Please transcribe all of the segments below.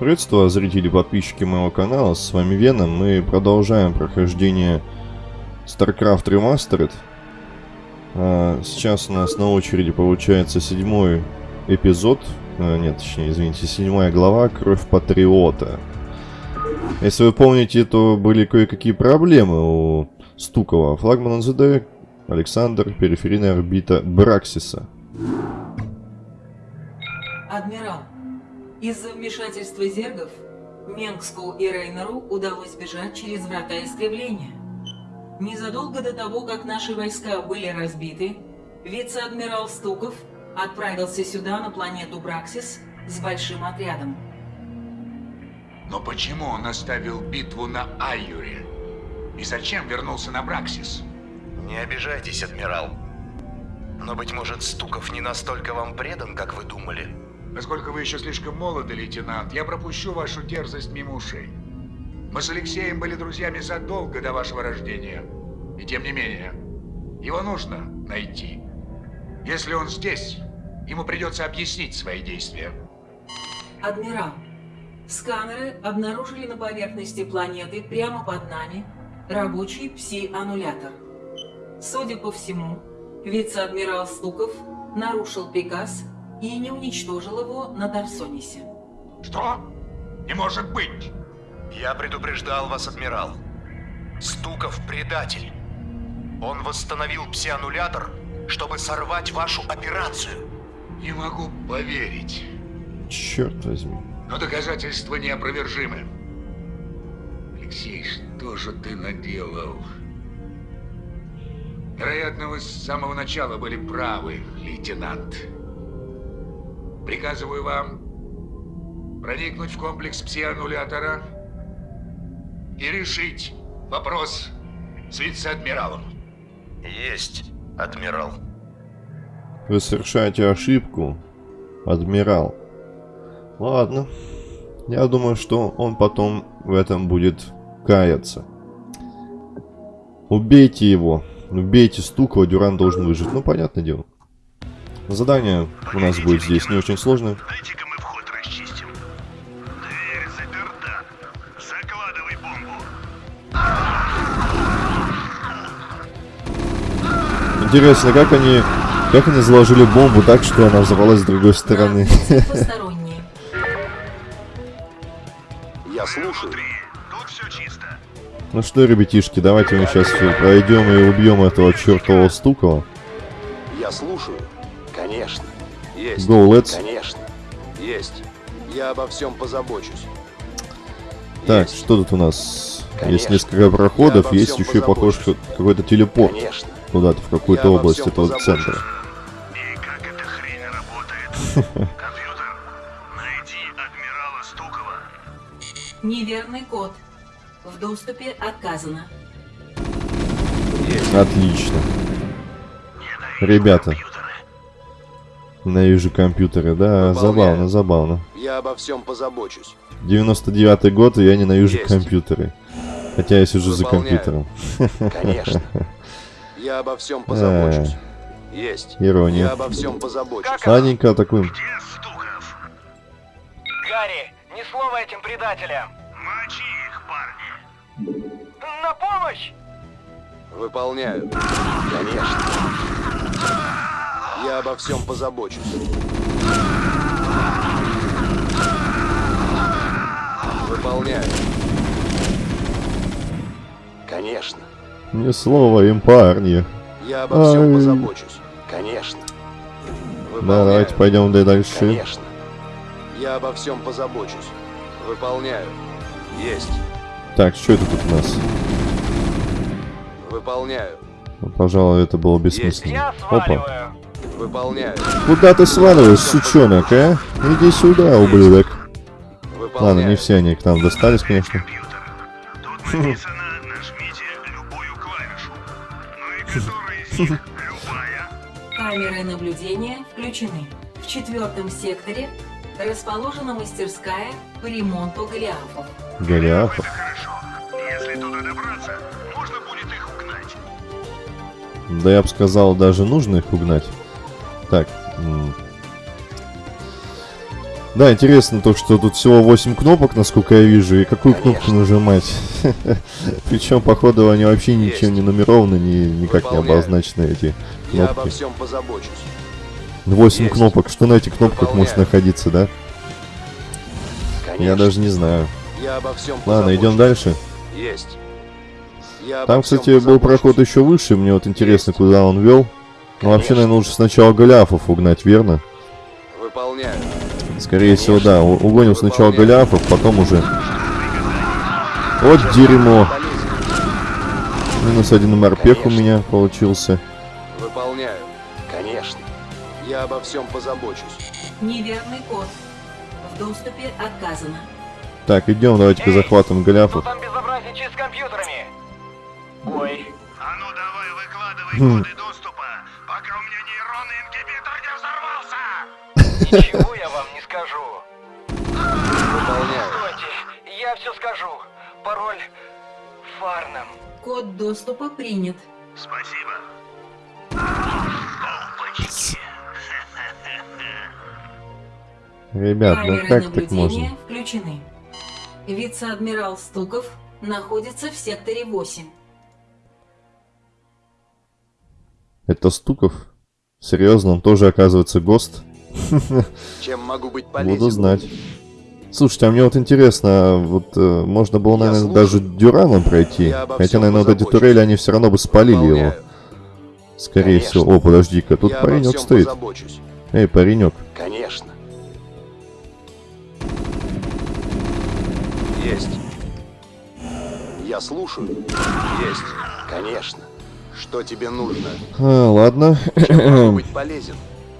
Приветствую, зрители и подписчики моего канала, с вами Веном. Мы продолжаем прохождение StarCraft Remastered. А, сейчас у нас на очереди получается седьмой эпизод, а, нет, точнее, извините, седьмая глава «Кровь Патриота». Если вы помните, то были кое-какие проблемы у Стукова. Флагман НЗД, Александр, периферийная орбита Браксиса. Адмирал, из-за вмешательства зергов Менгску и Рейнеру удалось бежать через врата искривления. Незадолго до того, как наши войска были разбиты, вице-адмирал Стуков отправился сюда, на планету Браксис, с большим отрядом. Но почему он оставил битву на Айюре? И зачем вернулся на Браксис? Не обижайтесь, адмирал. Но, быть может, Стуков не настолько вам предан, как вы думали? Поскольку вы еще слишком молоды, лейтенант, я пропущу вашу дерзость мимо ушей. Мы с Алексеем были друзьями задолго до вашего рождения. И тем не менее, его нужно найти. Если он здесь, ему придется объяснить свои действия. Адмирал, сканеры обнаружили на поверхности планеты прямо под нами рабочий пси-аннулятор. Судя по всему, вице-адмирал Стуков нарушил приказ и не уничтожил его на Дарсонисе. Что? Не может быть! Я предупреждал вас, адмирал. Стуков предатель. Он восстановил псианнулятор, чтобы сорвать вашу операцию. Не могу поверить. Черт возьми. Но доказательства неопровержимы. Алексей, что же ты наделал? Вероятно, вы с самого начала были правы, лейтенант. Приказываю вам проникнуть в комплекс псианнулятора и решить вопрос с вице-адмиралом. Есть, адмирал. Вы совершаете ошибку, адмирал. Ладно. Я думаю, что он потом в этом будет каяться. Убейте его. Убейте Стукова, Дюран должен выжить. Ну, понятное дело. Задание у нас будет здесь не очень сложное. Дайте-ка мы вход расчистим. Дверь заперта. Закладывай бомбу. Интересно, как они... Как они заложили бомбу так, что она взорвалась с другой стороны? Я слушаю. Внутри. Тут все чисто. Ну что, ребятишки, давайте мы сейчас пройдем и убьем этого чертового Стукова. Я слушаю. Конечно. Есть. Go, let's. Конечно. Есть. Я обо всем позабочусь. Так, Есть. что тут у нас? Есть Конечно. несколько проходов, есть еще, похож, позабочусь. какой-то телепорт Конечно. куда-то, в какую-то область этого позабочусь. центра. И как эта хрень работает? Компьютер, найди адмирала Стукова. Неверный код. В доступе отказано. Отлично. Ненавижу Ребята. Ненавижу компьютеры, да, Выполняю. забавно, забавно. Я обо всем позабочусь. 99-й год, и я ненавижу Есть. компьютеры. Хотя я сижу за Выполняю. компьютером. Конечно. Я обо всем позабочусь. Есть. Ирония. Я обо всем позабочусь. Ладненько. Где Стуков? Гарри, ни слова этим предателям! Мочи их, парни. На помощь! Выполняю. Конечно. Я обо всем позабочусь. Выполняю. Конечно. Ни слова им, парни. Я обо всем Ай. позабочусь. Конечно. Да, Выполняю. давайте пойдем да дальше. Конечно. Я обо всем позабочусь. Выполняю. Есть. Так, что это тут у нас? Выполняю. Ну, Пожалуй, это было бессмысленно. Я Опа. Выполняю. Куда ты сваливаешь, сучонок, а? Иди сюда, ублюдок. Выполняю. Ладно, не все они к нам достались, конечно. Компьютер. Тут написано «Нажмите любую клавишу». Ну и которая из них любая? Камеры наблюдения включены. В четвертом секторе расположена мастерская по ремонту голиафов. Голиафов. Это хорошо. Если туда добраться, можно будет их угнать. Да я бы сказал, даже нужно их угнать. Так. Да, интересно то, что тут всего 8 кнопок, насколько я вижу, и какую кнопку нажимать. Причем, походу, они вообще ничем не нумерованы, ни, никак не Выполняю. обозначены эти Я обо кнопки. всем позабочусь. 8 Есть. кнопок, что на этих кнопках может Выполняю. находиться, да? Конечно. Я даже не знаю. Я обо всем Ладно, идем дальше. Есть. Я Там, кстати, был проход еще выше, мне вот интересно, куда он вел. Ну, вообще, Конечно. наверное, лучше сначала Голиафов угнать, верно? Выполняю. Скорее всего, да. Угоним сначала Выполняю. Голиафов, потом уже... Вот дерьмо. Минус один морпех у Конечно. меня получился. Выполняю. Конечно. Я обо всем позабочусь. Неверный код. В доступе отказано. Так, идем, давайте-ка Эй, захватываем Что Голиафов. там безобразничает с компьютерами? Ой, А ну давай выкладывай Хм. коды доступа, ничего я вам не скажу. Выполняю. Стойте, я все скажу. Пароль Фарнам. Код доступа принят. Спасибо. Опачки. Ребят, ну как так наблюдения можно? включены. Вице-адмирал Стуков находится в секторе 8. Это Стуков? Серьезно, он тоже оказывается ГОСТ? Чем могу быть полезен? Буду знать. Слушайте, а мне вот интересно, вот э, можно было, наверное, даже Дюраном пройти. Хотя, наверное, вот эти турели, они все равно бы спалили его. Выполняю. Скорее Конечно. всего. О, подожди-ка, тут Я паренек стоит. позабочусь. Эй, паренек. Конечно. Есть. Я слушаю. Есть. Конечно. Что тебе нужно? А, ладно. Чем могу быть полезен?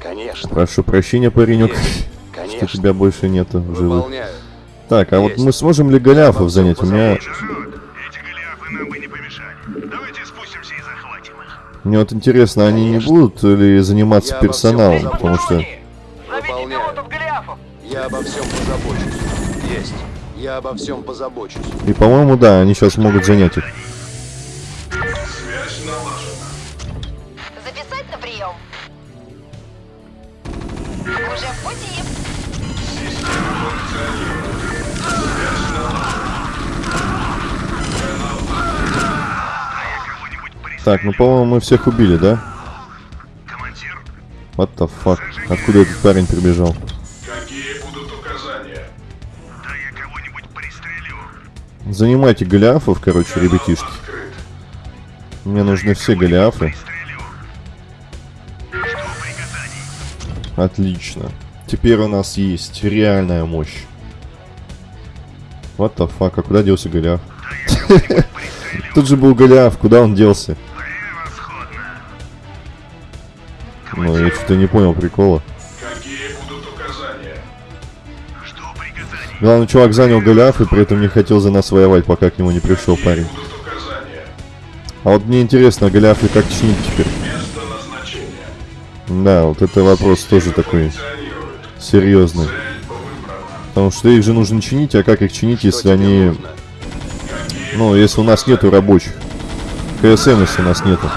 Конечно. Прошу прощения, паренек, Есть. что Конечно. тебя больше нету в живых. Так, а вот Есть. мы сможем ли Голиафов занять? У меня, Народ, эти голиафы нам бы не помешали. Давайте спустимся и захватим их. мне вот интересно, они не Конечно. будут ли заниматься Я всем персоналом? Потому что... Я обо всем позабочусь. Есть. Я обо всем позабочусь. И, по-моему, да, они сейчас могут занять их. Так, ну, по-моему, мы всех убили, да? Командир, What the fuck? Откуда этот парень прибежал? какие будут указания? Да я кого-нибудь пристрелю. Занимайте Голиафов, короче, ребятишки. Мне нужны все Голиафы. Отлично. Теперь у нас есть реальная мощь. What the fuck, а куда делся Голиаф? Тут же был Голиаф, куда он делся? Что-то не понял прикола. Какие будут указания? Что приказаний? Главный чувак занял Голиаф и при этом не хотел за нас воевать, пока к нему не пришел парень. Будут указания. А вот мне интересно, Голиафы как чинить теперь? Место назначения. Да, вот это вопрос тоже такой серьезный. Потому что их же нужно чинить, а как их чинить, Что если они... нужно? Ну, если у нас нету рабочих. КСМ, если у нас нету.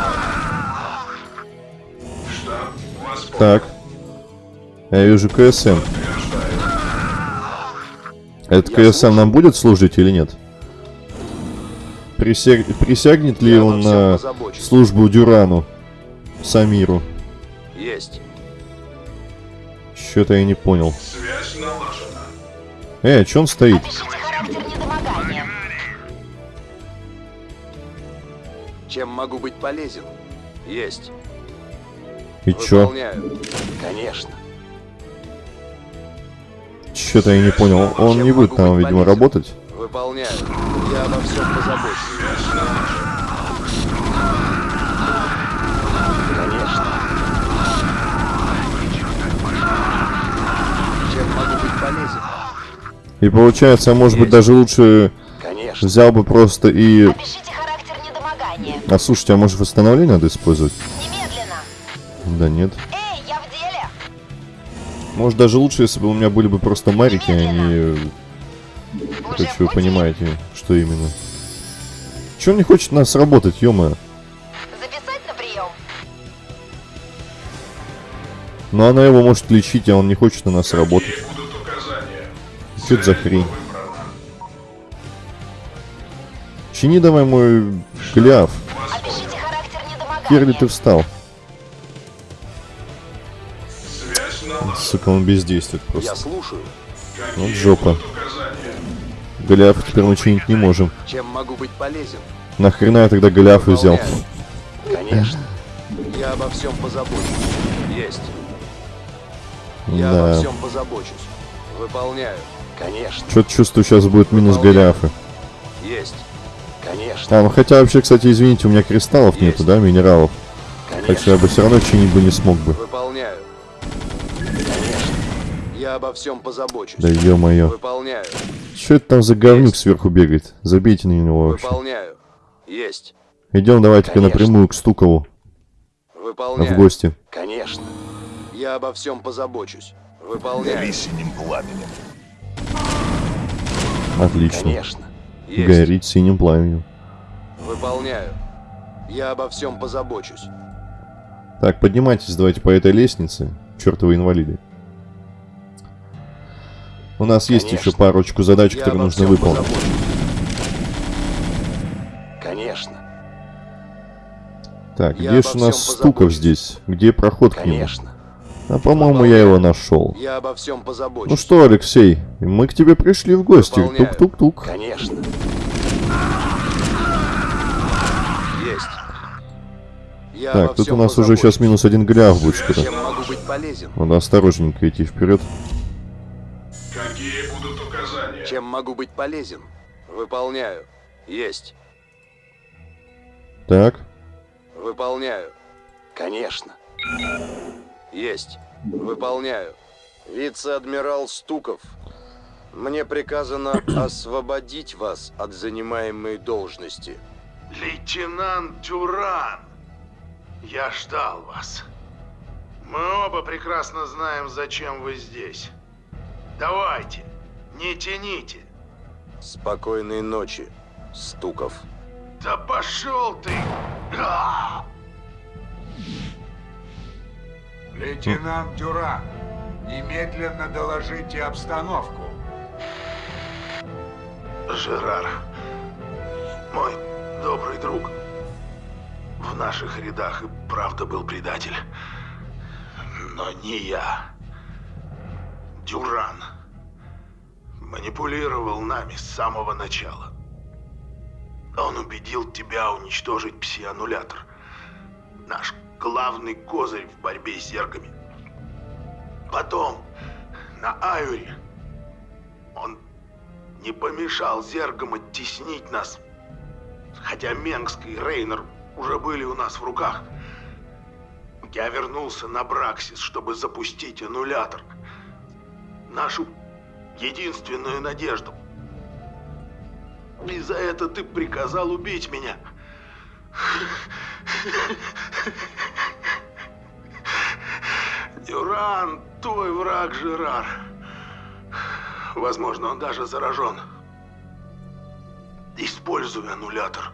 Так. Я вижу КСМ. Этот КСМ нам будет служить или нет? Присяг... Присягнет ли Я он на позабочусь. службу Дюрану? Самиру? Есть. Что-то я не понял. Эй, а чё он стоит? Чем могу быть полезен? Есть. И чё? Выполняю. Конечно. Что-то я не понял. Он Чем не будет там, видимо, полезен? работать. Выполняю. Я обо всем позабочусь. Конечно. Чем могу быть полезен? И получается, может быть, даже лучше Конечно. взял бы просто и... Опишите характер недомогания. А слушайте, а может восстановление надо использовать? Да нет. Эй, я в деле. Может даже лучше, если бы у меня были бы просто марики, а не... Уже Короче, вы пути. понимаете, что именно. Че он не хочет нас работать, ё Записать на прием. Ну она его может лечить, а он не хочет на нас работать. Какие указания? Что это за хрень? Чини давай мой гляв. Опишите характер недомогания. Хер ли ты встал? Сука, он бездействует Я просто. слушаю. Вот жопа. Голиаф теперь мы чинить не можем. Чем могу быть полезен? Нахрена я тогда Голиафа взял? Выполняю. Конечно. Я обо всем позабочусь. Есть. Я обо Да. всем позабочусь. Выполняю. Конечно. Что-то чувствую, сейчас будет минус Голиафа. Есть. Конечно. А, ну хотя вообще, кстати, извините, у меня кристаллов Есть. нету, да, минералов. Так что Конечно. я бы все равно чинить бы не смог бы. Выполняю. Я обо всем позабочусь. Да ё-моё. Выполняю. Что это там за говнюк сверху бегает? Забейте на него вообще. Выполняю. Есть. Идем давайте-ка напрямую к Стукову Выполняю. в гости. Конечно. Я обо всем позабочусь. Выполняю. синим пламенем. Отлично. Конечно. Есть. Горит синим пламенем. Выполняю. Я обо всем позабочусь. Так, поднимайтесь давайте по этой лестнице. Чертовы инвалиды. У нас есть Конечно. еще парочку задач, Я которые нужно выполнить. позабочусь. Конечно. Так, Я где же у нас всем Стуков позабочусь. здесь? Где проход к нему? Конечно. А по-моему, я его нашел. Я обо всем позабочусь. Ну что, Алексей, мы к тебе пришли в гости. Тук-тук-тук. Конечно. Есть. Я Так, тут у нас уже позабочусь. сейчас минус один гляв будет полезен? Надо осторожненько идти вперед. Чем могу быть полезен? Выполняю. Есть. Так, Выполняю. Конечно. Есть. Выполняю. Вице-адмирал Стуков. Мне приказано освободить вас от занимаемой должности. Лейтенант Дюран, я ждал вас. Мы оба прекрасно знаем, зачем вы здесь. Давайте, не тяните. Спокойной ночи, Стуков. Да пошел ты! А! Лейтенант Дюран, немедленно доложите обстановку. Жерар, мой добрый друг, в наших рядах и правда был предатель. Но не я. Дюран манипулировал нами с самого начала. Он убедил тебя уничтожить пси-аннулятор. Наш главный козырь в борьбе с зергами. Потом, на Аюре, он не помешал зергам оттеснить нас. Хотя Менгск и Рейнер уже были у нас в руках. Я вернулся на Браксис, чтобы запустить аннулятор. Нашу единственную надежду. И за это ты приказал убить меня. Дюран, твой враг Жерар. Возможно, он даже заражен. Используй аннулятор.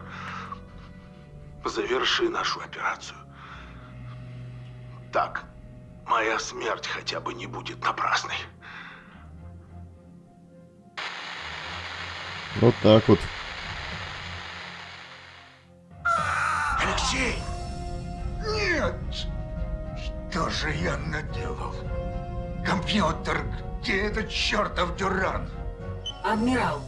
Заверши нашу операцию. Так, моя смерть хотя бы не будет напрасной. Вот так вот. Алексей! Нет! Что же я наделал? Компьютер, где этот чертов Дюран? Адмирал,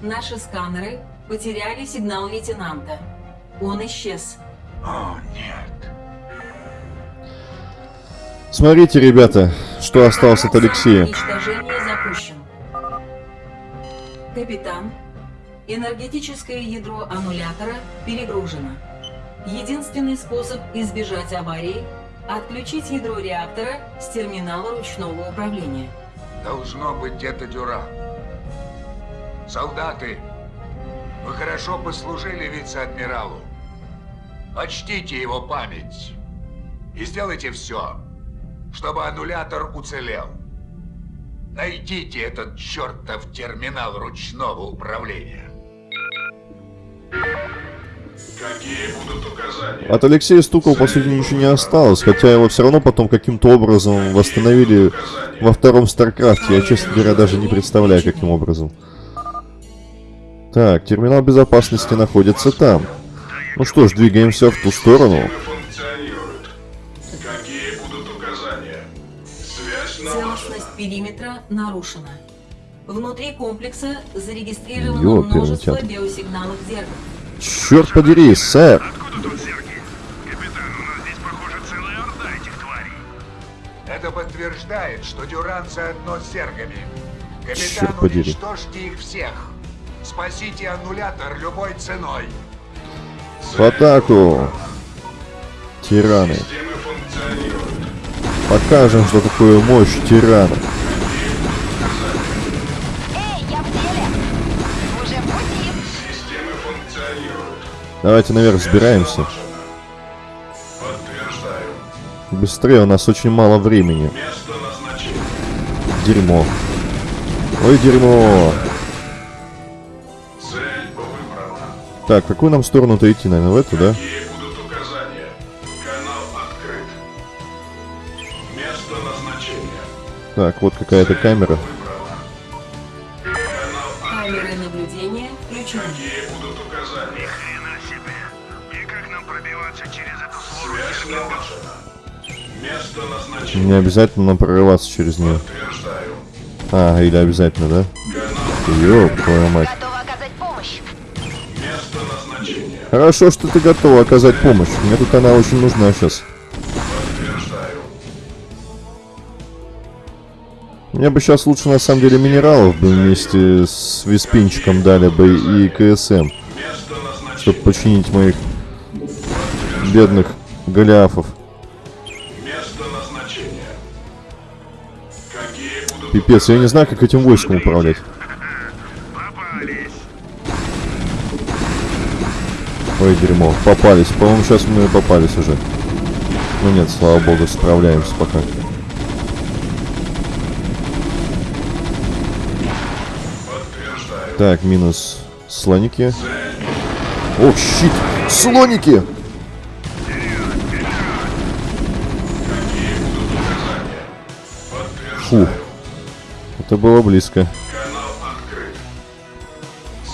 наши сканеры потеряли сигнал лейтенанта. Он исчез. О, нет. Смотрите, ребята, что осталось от Алексея. Уничтожение запущен. Капитан, энергетическое ядро аннулятора перегружено. Единственный способ избежать аварии – отключить ядро реактора с терминала ручного управления. Должно быть это Дюран. Солдаты, вы хорошо послужили вице-адмиралу. Почтите его память. И сделайте все, чтобы аннулятор уцелел. Найдите этот чертов терминал ручного управления. От Алексея Стукова, по сути, ничего не осталось, хотя его все равно потом каким-то образом восстановили во втором StarCraft е. Я, честно говоря, даже не представляю, каким образом. Так, терминал безопасности находится там. Ну что ж, двигаемся в ту сторону. Целостность периметра нарушена. Внутри комплекса зарегистрировано множество биосигналов зергов. Черт подери, сэр! Это подтверждает, что Дюран заодно с зергами. Черт Капитан, подери. уничтожьте их всех. Спасите аннулятор любой ценой. В атаку! Тираны. Покажем, что такое мощь тирана. Давайте наверх сбираемся. Быстрее, у нас очень мало времени. Дерьмо. Ой, дерьмо. Так, какую нам сторону-то идти, наверное, в эту, да? Так, вот какая-то камера. Не обязательно прорываться через нее. А, или обязательно, да? Ёб твою мать. Хорошо, что ты готова оказать помощь. Мне тут она очень нужна сейчас. Мне бы сейчас лучше на самом деле минералов бы вместе с виспинчиком дали бы и КСМ. Чтобы починить моих бедных голиафов. Пипец, я не знаю, как этим войском управлять. Ой, дерьмо. Попались. По-моему, сейчас мы попались уже. Ну нет, слава богу, справляемся пока. Так, минус слоники. Ох, щит! Слоники! Фу. Это было близко.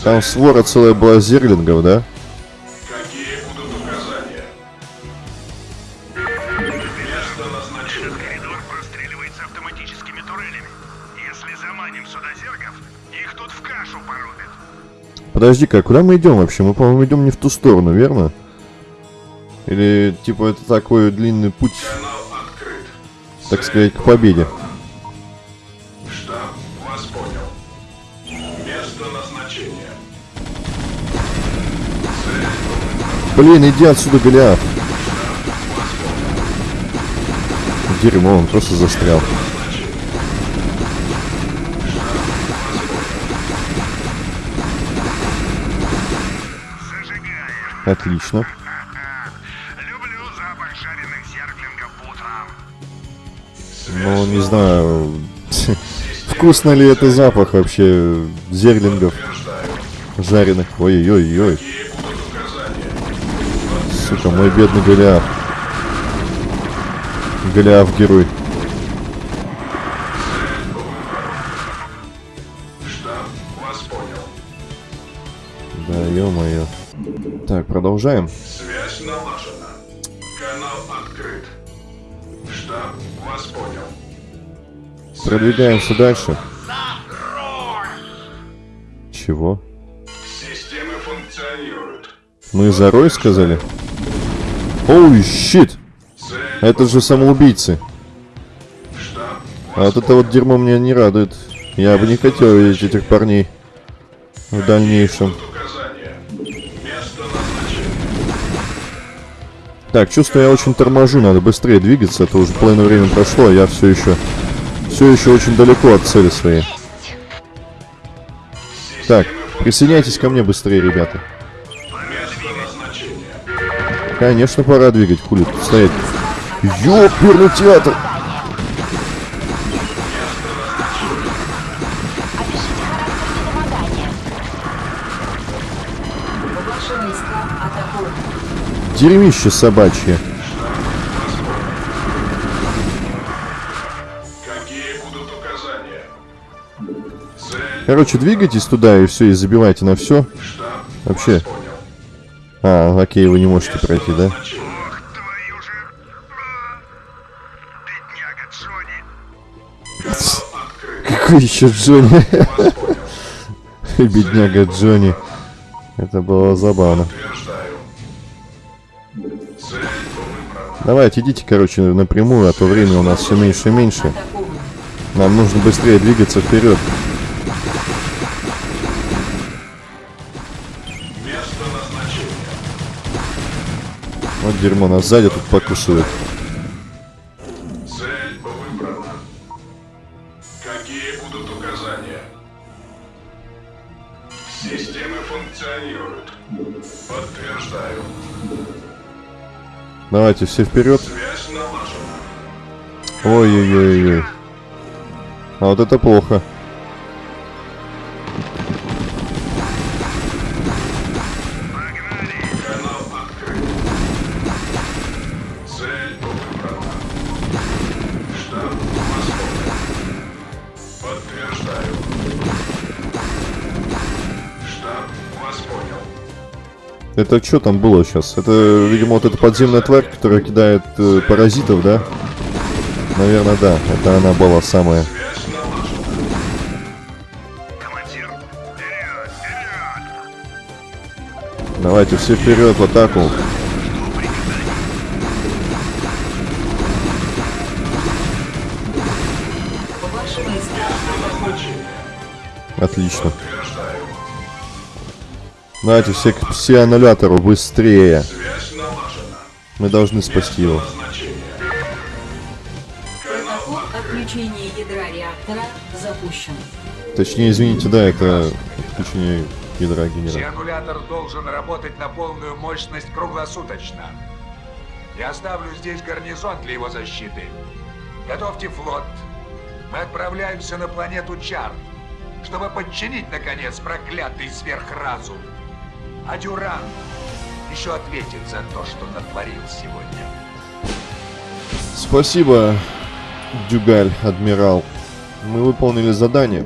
Там свора целая была зерлингов, да? Коридор простреливается автоматическими турелями. Если заманим сюда зергов, их тут в кашу порубят. Подожди-ка, а куда мы идем вообще? Мы, по-моему, идем не в ту сторону, верно? Или, типа, это такой длинный путь, так сказать, к победе? Блин, иди отсюда, Голиаф. Дерьмо, он просто застрял. Отлично. Ну, не знаю, вкусно ли это запах вообще зерлингов жареных. Ой-ой-ой. Сука, мой бедный Голиаф. Голиаф герой. Штаб вас понял. Да, ё-моё. Так, продолжаем. Связь налажена. Канал открыт. Штаб вас понял. Продвигаемся дальше. Чего? Системы функционируют. Мы за Рой сказали? Оу, щит! Это же самоубийцы. А вот это вот дерьмо меня не радует. Я бы не хотел видеть этих парней в дальнейшем. Так, чувствую, я очень торможу, надо быстрее двигаться, а то уже половина времени прошло, а я все еще, все еще очень далеко от цели своей. Так, присоединяйтесь ко мне быстрее, ребята. Конечно, пора двигать, хули тут стоять. Ёперный театр! Дерьмище собачье. Какие будут указания? Цель Короче, двигайтесь туда и все, и забивайте на все. Вообще. А, окей, вы не можете пройти, да? Какой еще Джонни? Бедняга Джонни. Это было забавно. Давайте, идите, короче, напрямую, а то время у нас все меньше и меньше. Нам нужно быстрее двигаться вперед. Вот дерьмо, нас сзади тут покусывает. Цель выбрана. Какие будут указания? Системы функционируют. Подтверждаю. Давайте, все вперед. Связь налажена. Ой-ой-ой-ой. А вот это плохо. Это что там было сейчас? Это, видимо, вот эта подземная тварь, которая кидает э, паразитов, да? Наверное, да. Это она была самая. Давайте все вперед в атаку. Отлично. Давайте все к пси-аннулятору быстрее. Мы должны спасти его. Отключения ядра реактора запущен. Точнее, извините, да, это отключение ядра генератора. Сианулятор должен работать на полную мощность круглосуточно. Я оставлю здесь гарнизон для его защиты. Готовьте флот. Мы отправляемся на планету Чар, чтобы подчинить, наконец, проклятый сверхразум. А Дюран еще ответит за то, что натворил сегодня. Спасибо, Дюгаль, адмирал. Мы выполнили задание.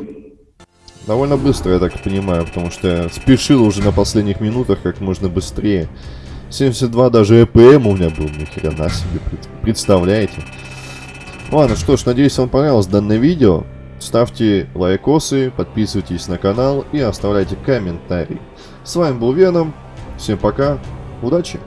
Довольно быстро, я так понимаю, потому что я спешил уже на последних минутах как можно быстрее. 72 даже ЭПМ у меня был, ни хрена себе, пред- представляете? Ладно, что ж, надеюсь, вам понравилось данное видео. Ставьте лайкосы, подписывайтесь на канал и оставляйте комментарии. С вами был Веном. Всем пока. Удачи!